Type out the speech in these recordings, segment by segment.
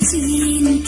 tiada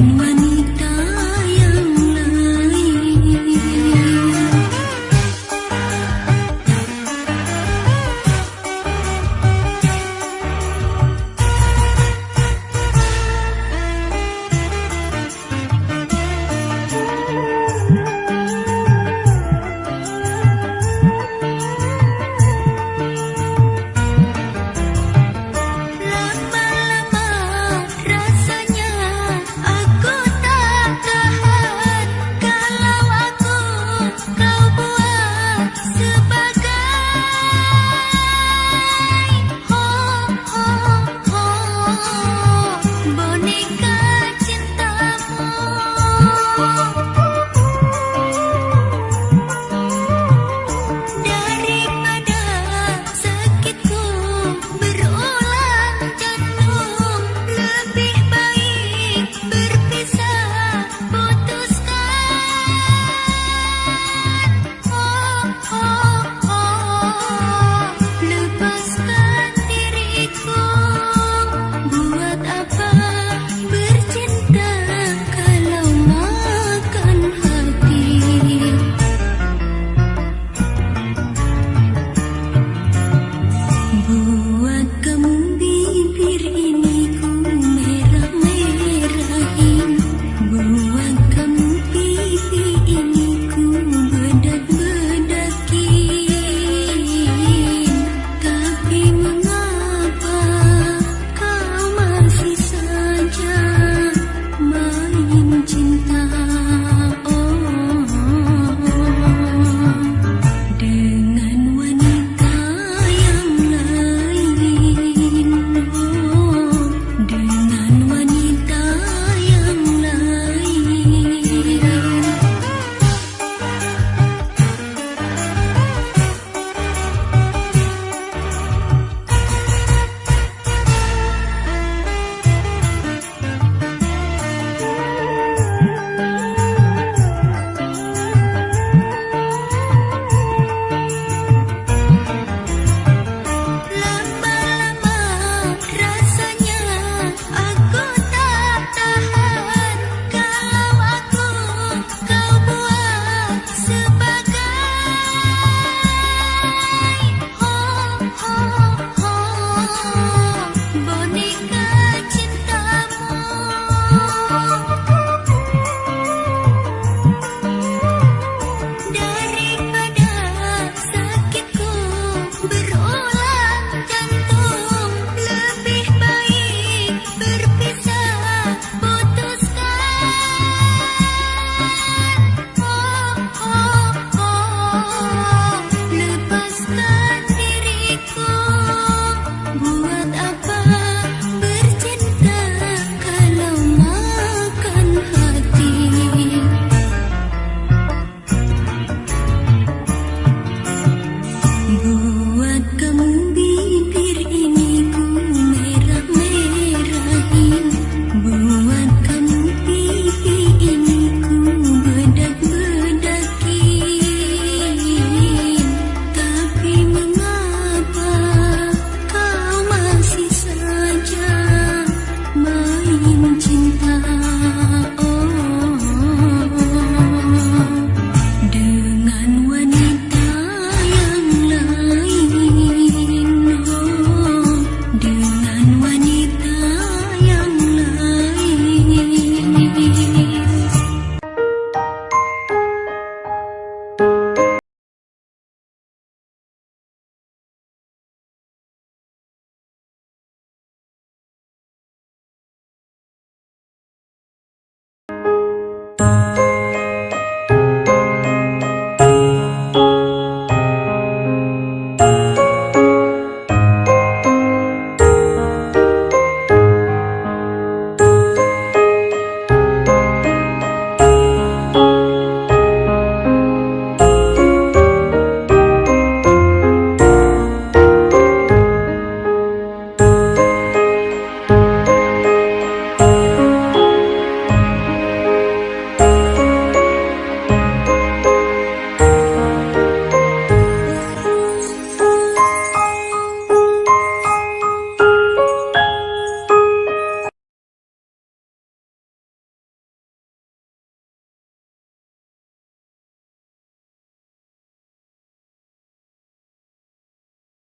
Money.